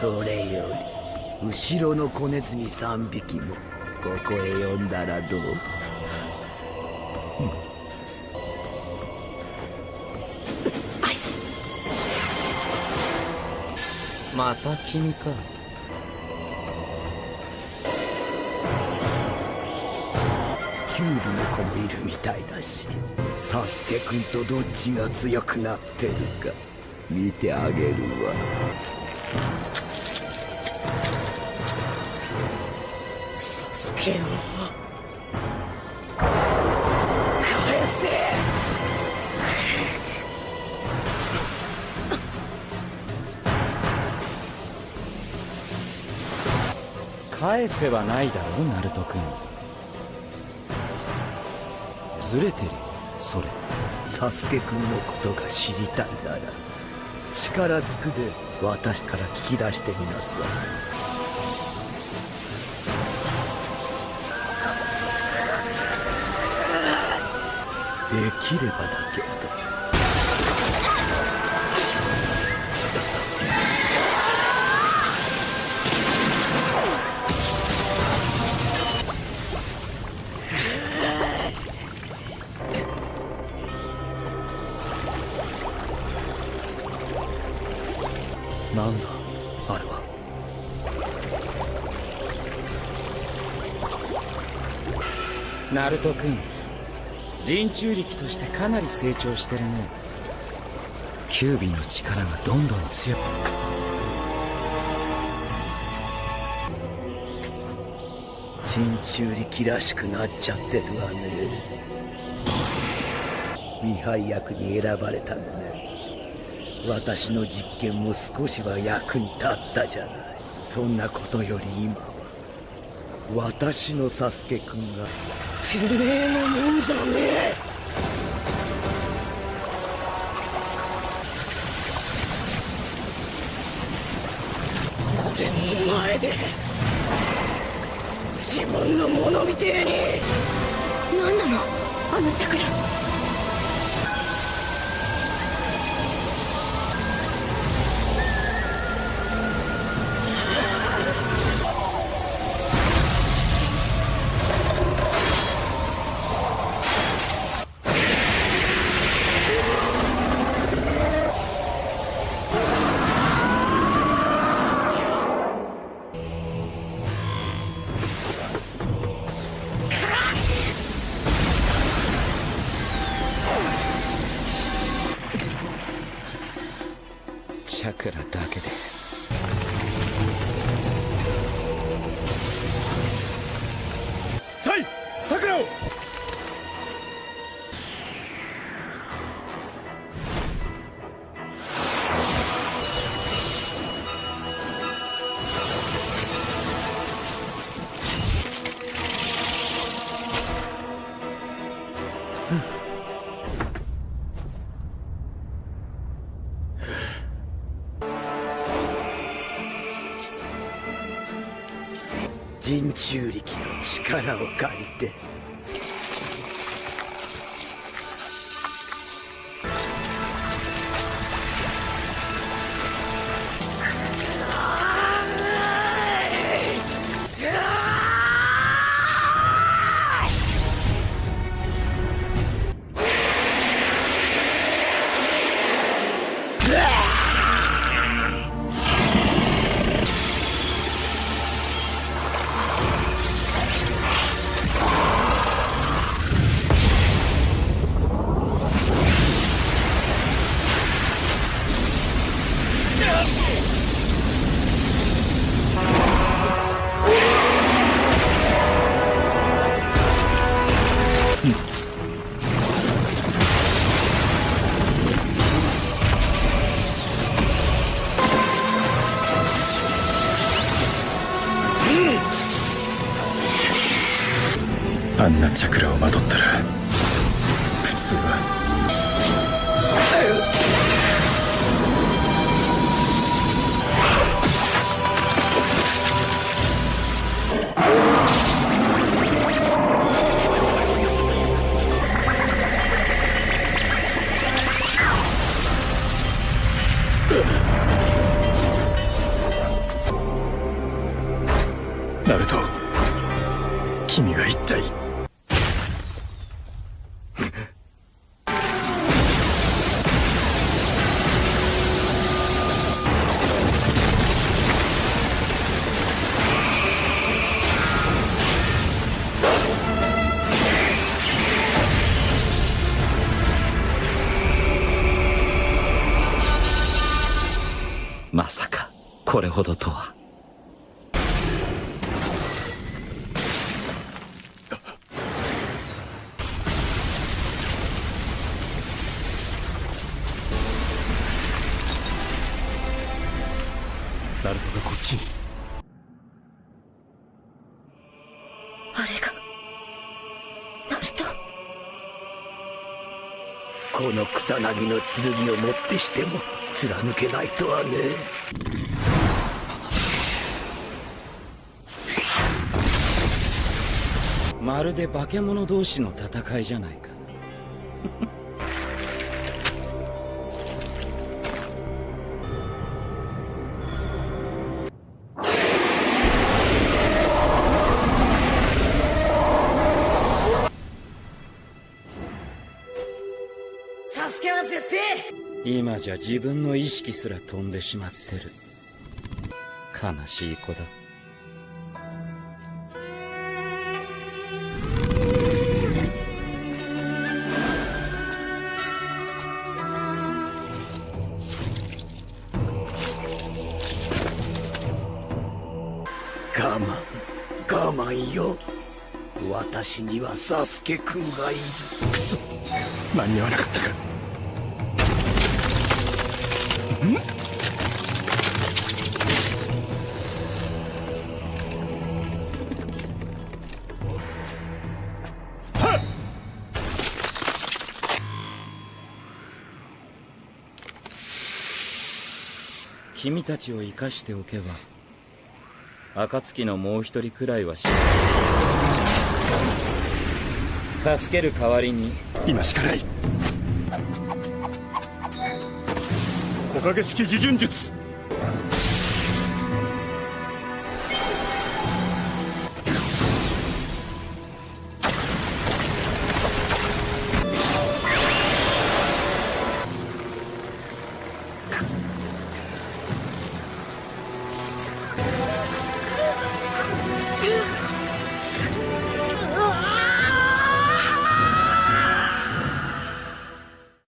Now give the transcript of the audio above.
それより後ろの子ネズミ3匹もここへ呼んだらどう？アイス。また君か。キューブの子もいるみたいだしサスケくんとどっちが強くなってるか見てあげるわサスケを返せ。返せはないだろナルト君。ずれてるよそれ。サスケくんのことが知りたいなら力ずくで私から聞き出してみなさい。きればだけ。どなんだあれは。ナルト君人中力としてかなり成長してるね。キュービの力がどんどん強く。人中力らしくなっちゃってるわね。見張り役に選ばれたのね。私の実験も少しは役に立ったじゃない。そんなことより今。私のサスケくんが。てめえのもんじゃねえ！俺の前で自分のものみてえに。何なの？あのチャクラャクラだけで。人中力の力を借りて。あんなチャクラをまとったら普通は。ナルト。まさかこれほどとは。ナルトがこっちに。この草薙の剣をもってしても貫けないとはね。まるで化け物同士の戦いじゃないか。今じゃ自分の意識すら飛んでしまってる。悲しい子だ。我慢我慢よ。私にはサスケくんがいる。間に合わなかったか君たちを生かしておけば暁のもう一人くらいは死ぬ。助ける代わりに。今しかない。木陰式自順術。